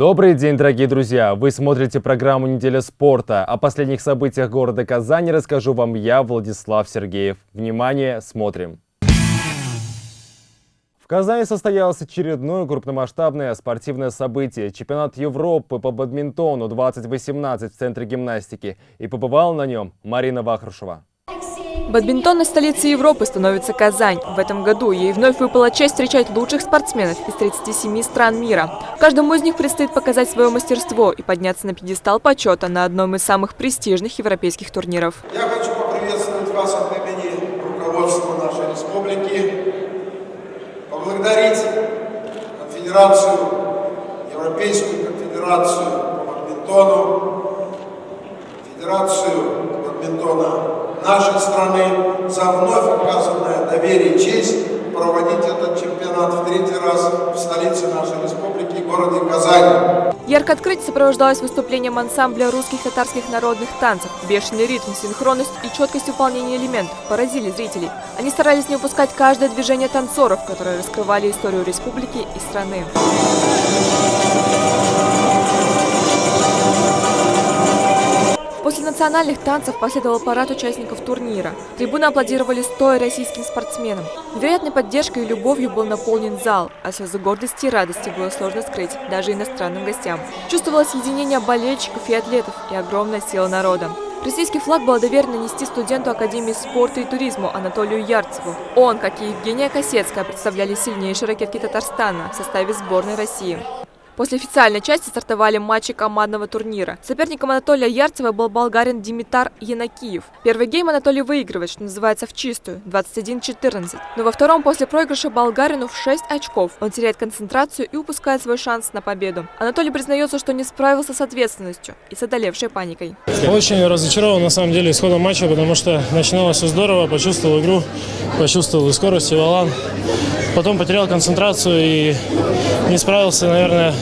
Добрый день, дорогие друзья! Вы смотрите программу «Неделя спорта». О последних событиях города Казани расскажу вам я, Владислав Сергеев. Внимание, смотрим! В Казани состоялось очередное крупномасштабное спортивное событие – чемпионат Европы по бадминтону 2018 в Центре гимнастики. И побывала на нем Марина Вахрушева. Бадминтонной столицей Европы становится Казань. В этом году ей вновь выпала честь встречать лучших спортсменов из 37 стран мира. Каждому из них предстоит показать свое мастерство и подняться на пьедестал почета на одном из самых престижных европейских турниров. Я хочу поприветствовать вас от имени руководства нашей республики, поблагодарить конфедерацию, Европейскую конфедерацию по бадминтону, Федерацию бадминтона нашей страны за вновь оказанное доверие и честь проводить этот чемпионат в третий раз в столице нашей республики, городе Казани. Ярко открытие сопровождалось выступлением ансамбля русских татарских народных танцев. Бешеный ритм, синхронность и четкость выполнения элементов поразили зрителей. Они старались не упускать каждое движение танцоров, которые раскрывали историю республики и страны. Национальных танцев последовал парад участников турнира. Трибуны аплодировали стоя российским спортсменам. Невероятной поддержкой и любовью был наполнен зал, а слезы гордости и радости было сложно скрыть даже иностранным гостям. Чувствовалось единение болельщиков и атлетов и огромная сила народа. Российский флаг было доверено нести студенту Академии спорта и туризма Анатолию Ярцеву. Он, как и Евгения Косецкая, представляли сильнейшие ракетки Татарстана в составе сборной России. После официальной части стартовали матчи командного турнира. Соперником Анатолия Ярцева был болгарин Димитар Янакиев. Первый гейм Анатолий выигрывает, что называется, в чистую, 21-14. Но во втором после проигрыша болгарину в 6 очков он теряет концентрацию и упускает свой шанс на победу. Анатолий признается, что не справился с ответственностью и с одолевшей паникой. Очень разочарован на самом деле исходом матча, потому что начиналось все здорово, почувствовал игру, почувствовал и скорость, и валан. Потом потерял концентрацию и не справился, наверное,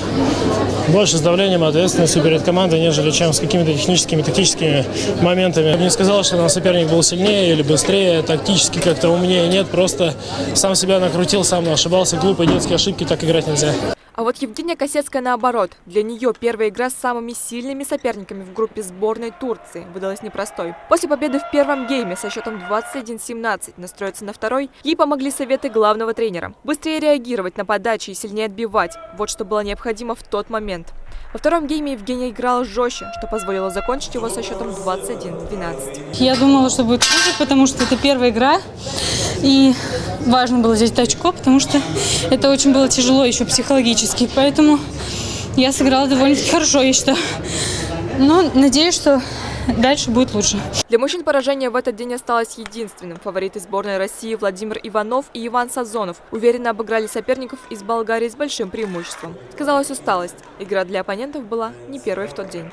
больше с давлением ответственностью перед командой, нежели чем с какими-то техническими, тактическими моментами. Я бы не сказал, что наш соперник был сильнее или быстрее, тактически как-то умнее. Нет, просто сам себя накрутил, сам ошибался. Глупые детские ошибки, так играть нельзя. А вот Евгения Косецкая наоборот. Для нее первая игра с самыми сильными соперниками в группе сборной Турции выдалась непростой. После победы в первом гейме со счетом 21-17 настроиться на второй, ей помогли советы главного тренера. Быстрее реагировать на подачи и сильнее отбивать. Вот что было необходимо в тот момент. Во втором гейме Евгения играла жестче, что позволило закончить его со счетом 21-12. Я думала, что будет хуже, потому что это первая игра. И важно было взять очко, потому что это очень было тяжело еще психологически. Поэтому я сыграла довольно-таки хорошо, я считаю. Но надеюсь, что дальше будет лучше. Для мужчин поражение в этот день осталось единственным. Фавориты сборной России Владимир Иванов и Иван Сазонов уверенно обыграли соперников из Болгарии с большим преимуществом. Сказалась усталость. Игра для оппонентов была не первой в тот день.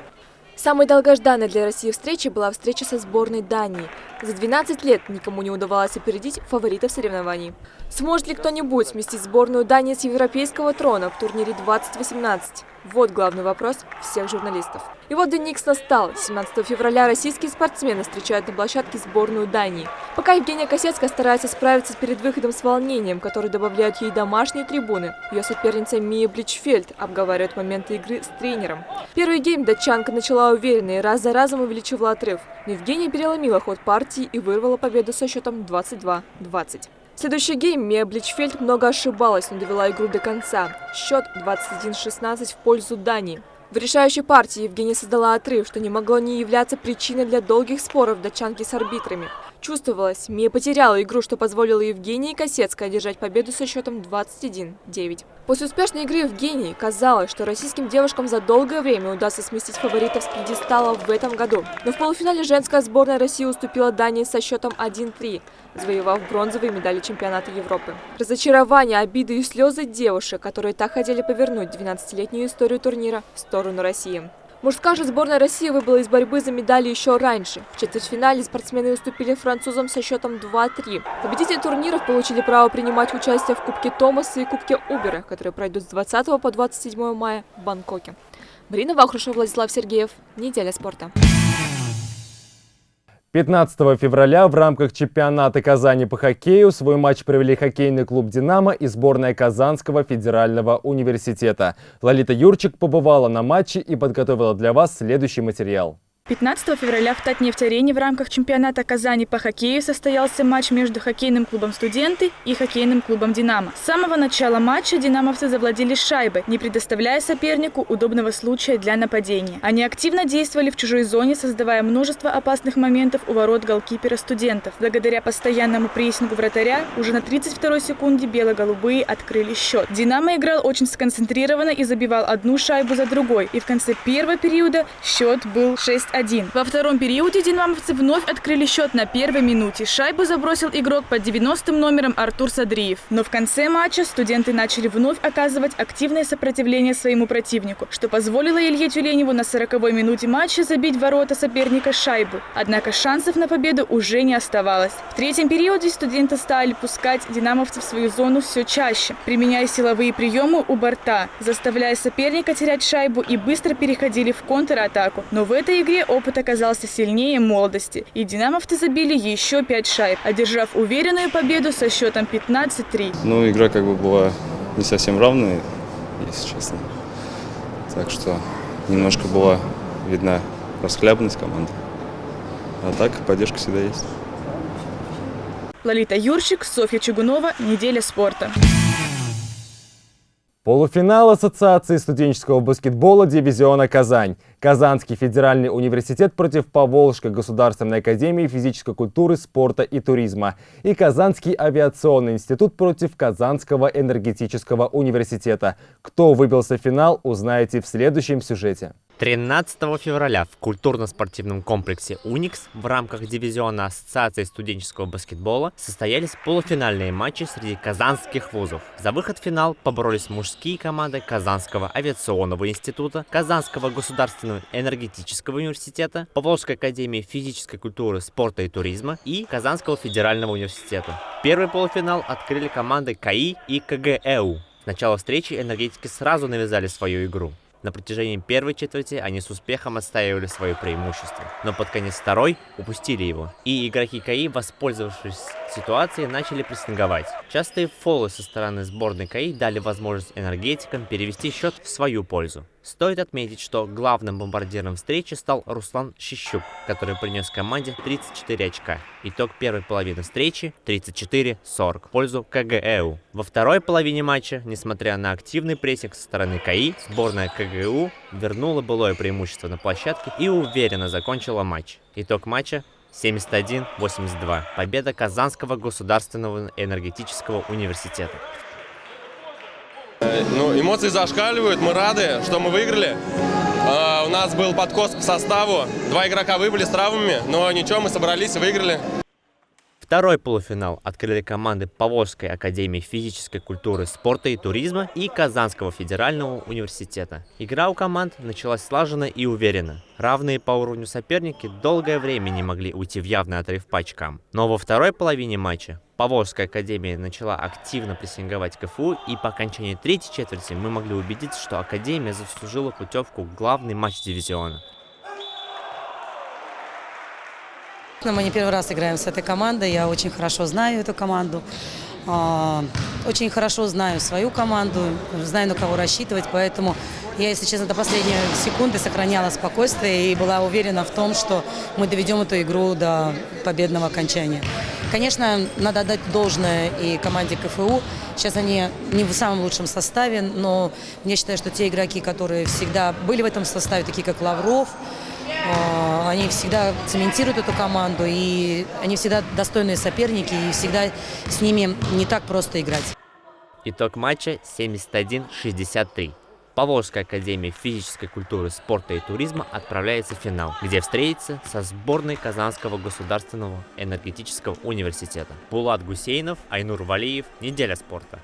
Самой долгожданной для России встречей была встреча со сборной Дании. За 12 лет никому не удавалось опередить фаворитов соревнований. Сможет ли кто-нибудь сместить сборную Дании с европейского трона в турнире 2018? Вот главный вопрос всех журналистов. И вот Деникс настал. 17 февраля российские спортсмены встречают на площадке сборную Дании. Пока Евгения Косецкая старается справиться перед выходом с волнением, который добавляют ей домашние трибуны, ее соперница Мия Бличфельд обговаривает моменты игры с тренером. Первый гейм датчанка начала уверенно и раз за разом увеличивала отрыв. Но Евгения переломила ход партии и вырвала победу со счетом 22-20. Следующий гейм Мия Бличфельд много ошибалась, но довела игру до конца. Счет 21-16 в пользу Дании. В решающей партии Евгения создала отрыв, что не могло не являться причиной для долгих споров датчанки с арбитрами. Чувствовалось, Мия потеряла игру, что позволило Евгении Косецкой одержать победу со счетом 21-9. После успешной игры Евгении казалось, что российским девушкам за долгое время удастся сместить фаворитов с пьедестала в этом году. Но в полуфинале женская сборная России уступила Дании со счетом 1-3, завоевав бронзовые медали чемпионата Европы. Разочарование, обиды и слезы девушек, которые так хотели повернуть 12-летнюю историю турнира в сторону России. Мужская же сборная России выбыла из борьбы за медали еще раньше. В четвертьфинале спортсмены уступили французам со счетом 2-3. Победители турниров получили право принимать участие в Кубке Томаса и Кубке Убера, которые пройдут с 20 по 27 мая в Бангкоке. Марина Вахрушева, Владислав Сергеев. Неделя спорта. 15 февраля в рамках чемпионата Казани по хоккею свой матч провели хоккейный клуб «Динамо» и сборная Казанского федерального университета. Лолита Юрчик побывала на матче и подготовила для вас следующий материал. 15 февраля в Татнефть-арене в рамках чемпионата Казани по хоккею состоялся матч между хоккейным клубом «Студенты» и хоккейным клубом «Динамо». С самого начала матча динамовцы завладели шайбой, не предоставляя сопернику удобного случая для нападения. Они активно действовали в чужой зоне, создавая множество опасных моментов у ворот голкипера «Студентов». Благодаря постоянному прессингу вратаря уже на 32-й секунде бело-голубые открыли счет. «Динамо» играл очень сконцентрированно и забивал одну шайбу за другой. И в конце первого периода счет был 6 1. Во втором периоде динамовцы вновь открыли счет на первой минуте. Шайбу забросил игрок под 90 номером Артур Садриев. Но в конце матча студенты начали вновь оказывать активное сопротивление своему противнику, что позволило Илье Тюленеву на 40-й минуте матча забить ворота соперника шайбу. Однако шансов на победу уже не оставалось. В третьем периоде студенты стали пускать динамовцев в свою зону все чаще, применяя силовые приемы у борта, заставляя соперника терять шайбу и быстро переходили в контратаку. Но в этой игре опыт оказался сильнее молодости, и динамовцы забили еще пять шайб, одержав уверенную победу со счетом 15-3. Ну, игра как бы была не совсем равная, если честно. Так что немножко была видна расхлябанность команды. А так поддержка всегда есть. Лолита Юрчик, Софья Чугунова. Неделя спорта. Полуфинал Ассоциации студенческого баскетбола дивизиона «Казань». Казанский федеральный университет против Поволжской государственной академии физической культуры, спорта и туризма. И Казанский авиационный институт против Казанского энергетического университета. Кто выбился в финал, узнаете в следующем сюжете. 13 февраля в культурно-спортивном комплексе «Уникс» в рамках дивизиона Ассоциации студенческого баскетбола состоялись полуфинальные матчи среди казанских вузов. За выход в финал поборолись мужские команды Казанского авиационного института, Казанского государственного энергетического университета, Поволжской академии физической культуры, спорта и туризма и Казанского федерального университета. Первый полуфинал открыли команды КАИ и КГЭУ. С начала встречи энергетики сразу навязали свою игру. На протяжении первой четверти они с успехом отстаивали свое преимущество, но под конец второй упустили его. И игроки КАИ, воспользовавшись ситуацией, начали прессинговать. Частые фолы со стороны сборной КАИ дали возможность энергетикам перевести счет в свою пользу. Стоит отметить, что главным бомбардиром встречи стал Руслан Щищук, который принес команде 34 очка. Итог первой половины встречи 34-40 в пользу КГЭУ. Во второй половине матча, несмотря на активный прессинг со стороны КАИ, сборная КГУ вернула былое преимущество на площадке и уверенно закончила матч. Итог матча 71-82. Победа Казанского государственного энергетического университета. Ну, эмоции зашкаливают, мы рады, что мы выиграли. Uh, у нас был подкос по составу, два игрока выбыли с травмами, но ничего, мы собрались и выиграли. Второй полуфинал открыли команды Поволжской академии физической культуры, спорта и туризма и Казанского федерального университета. Игра у команд началась слаженно и уверенно. Равные по уровню соперники долгое время не могли уйти в явный отрыв по очкам. Но во второй половине матча Поволжская академия начала активно прессинговать КФУ, и по окончании третьей четверти мы могли убедиться, что академия заслужила путевку в главный матч дивизиона. Мы не первый раз играем с этой командой, я очень хорошо знаю эту команду. А, очень хорошо знаю свою команду, знаю, на кого рассчитывать, поэтому я, если честно, до последней секунды сохраняла спокойствие и была уверена в том, что мы доведем эту игру до победного окончания. Конечно, надо отдать должное и команде КФУ. Сейчас они не в самом лучшем составе, но я считаю, что те игроки, которые всегда были в этом составе, такие как Лавров, а, они всегда цементируют эту команду, и они всегда достойные соперники, и всегда с ними не так просто играть. Итог матча 71-63. Поволжская академия физической культуры, спорта и туризма отправляется в финал, где встретится со сборной Казанского государственного энергетического университета. Булат Гусейнов, Айнур Валиев. Неделя спорта.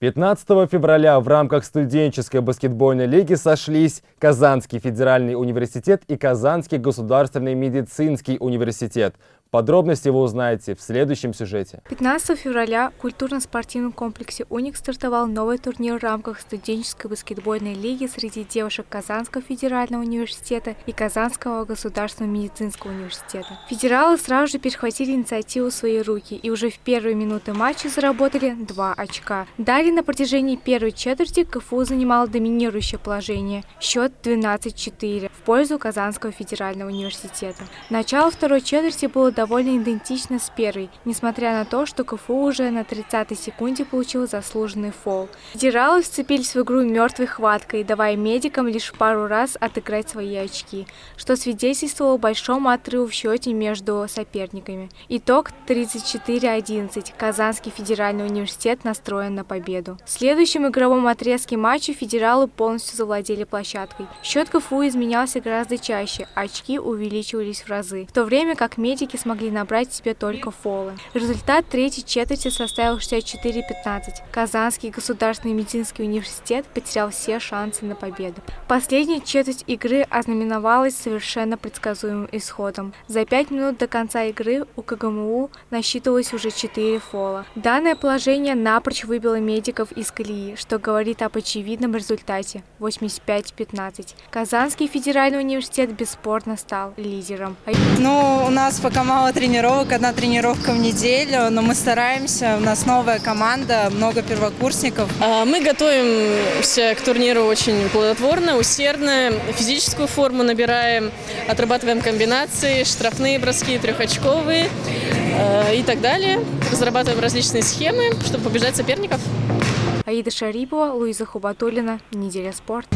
15 февраля в рамках студенческой баскетбольной лиги сошлись Казанский федеральный университет и Казанский государственный медицинский университет. Подробности вы узнаете в следующем сюжете. 15 февраля в культурно-спортивном комплексе «Уник» стартовал новый турнир в рамках студенческой баскетбольной лиги среди девушек Казанского федерального университета и Казанского государственного медицинского университета. Федералы сразу же перехватили инициативу в свои руки и уже в первые минуты матча заработали два очка. Далее на протяжении первой четверти КФУ занимал доминирующее положение. Счет 12-4 в пользу Казанского федерального университета. Начало второй четверти было довольно идентично с первой, несмотря на то, что КФУ уже на 30-й секунде получил заслуженный фол. Федералы вцепились в игру мертвой хваткой, давая медикам лишь пару раз отыграть свои очки, что свидетельствовало о большом отрыве в счете между соперниками. Итог 34-11. Казанский федеральный университет настроен на победу. В следующем игровом отрезке матча федералы полностью завладели площадкой. Счет КФУ изменялся гораздо чаще, очки увеличивались в разы, в то время как медики смогли смогли набрать себе только фолы. Результат третьей четверти составил 64-15. Казанский государственный медицинский университет потерял все шансы на победу. Последняя четверть игры ознаменовалась совершенно предсказуемым исходом. За пять минут до конца игры у КГМУ насчитывалось уже 4 фола. Данное положение напрочь выбило медиков из колеи, что говорит об очевидном результате 85-15. Казанский федеральный университет бесспорно стал лидером. Ну, у нас пока мало мало тренировок, одна тренировка в неделю, но мы стараемся, у нас новая команда, много первокурсников. А, мы готовимся к турниру очень плодотворно, усердно, физическую форму набираем, отрабатываем комбинации, штрафные броски, трехочковые а, и так далее. Разрабатываем различные схемы, чтобы побеждать соперников. Аида Шарипова, Луиза Хубатулина, Неделя спорт.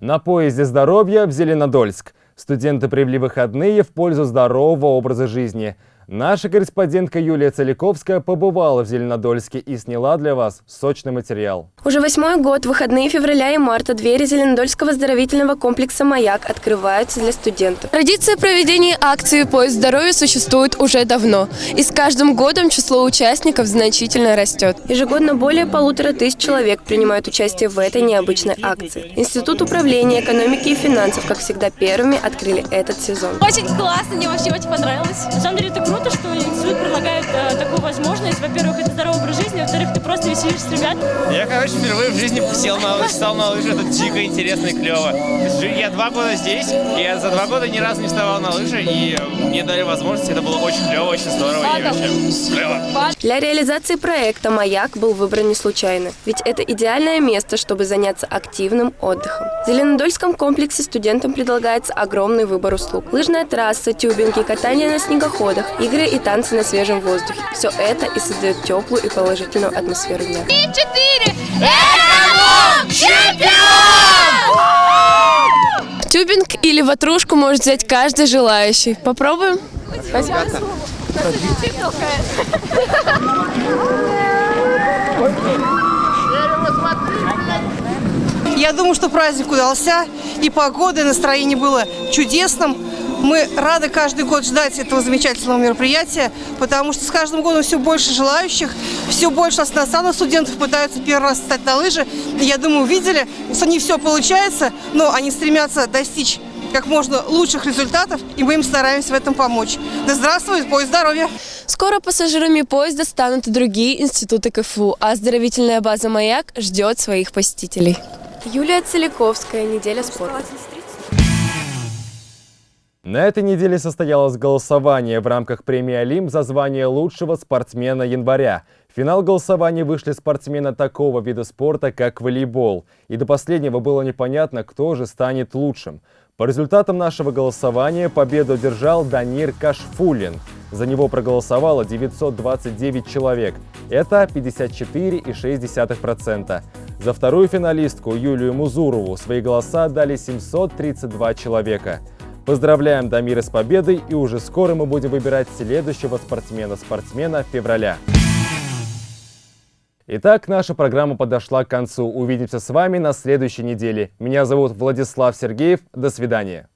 На поезде здоровья в Зеленодольск. Студенты провели выходные в пользу здорового образа жизни – Наша корреспондентка Юлия Целиковская побывала в Зеленодольске и сняла для вас сочный материал. Уже восьмой год, выходные февраля и марта, двери Зеленодольского оздоровительного комплекса «Маяк» открываются для студентов. Традиция проведения акции «Поезд здоровья» существует уже давно, и с каждым годом число участников значительно растет. Ежегодно более полутора тысяч человек принимают участие в этой необычной акции. Институт управления экономики и финансов, как всегда, первыми открыли этот сезон. Очень классно, мне вообще очень понравилось. На самом деле это круто, что институт предлагает э, такую возможность. Во-первых, это веселишься с ребят. Я, короче, впервые в жизни сел на лыжи, стал на лыжи, это дико интересно и клево. Я два года здесь, и я за два года ни разу не вставал на лыжи, и мне дали возможность, это было очень клево, очень здорово и вообще клево. Для реализации проекта «Маяк» был выбран не случайно, ведь это идеальное место, чтобы заняться активным отдыхом. В Зеленодольском комплексе студентам предлагается огромный выбор услуг. Лыжная трасса, тюбинги, катание на снегоходах, игры и танцы на свежем воздухе. Все это и создает теплую и положительную атмосферу. Три, четыре! Это чемпион! Тюбинг или ватрушку может взять каждый желающий. Попробуем? Спасибо. Я думаю, что праздник удался, и погода, и настроение было чудесным. Мы рады каждый год ждать этого замечательного мероприятия, потому что с каждым годом все больше желающих, все больше иностранных студентов пытаются первый раз встать на лыжи. И я думаю, увидели, что не все получается, но они стремятся достичь как можно лучших результатов, и мы им стараемся в этом помочь. Да здравствует поезд здоровья! Скоро пассажирами поезда станут и другие институты КФУ, а оздоровительная база «Маяк» ждет своих посетителей. Юлия Целиковская, «Неделя спорта». На этой неделе состоялось голосование в рамках премии «Олимп» за звание лучшего спортсмена января. В финал голосования вышли спортсмены такого вида спорта, как волейбол. И до последнего было непонятно, кто же станет лучшим. По результатам нашего голосования победу одержал Данир Кашфулин. За него проголосовало 929 человек. Это 54,6%. За вторую финалистку Юлию Музурову свои голоса дали 732 человека. Поздравляем Дамира с победой и уже скоро мы будем выбирать следующего спортсмена-спортсмена февраля. Итак, наша программа подошла к концу. Увидимся с вами на следующей неделе. Меня зовут Владислав Сергеев. До свидания.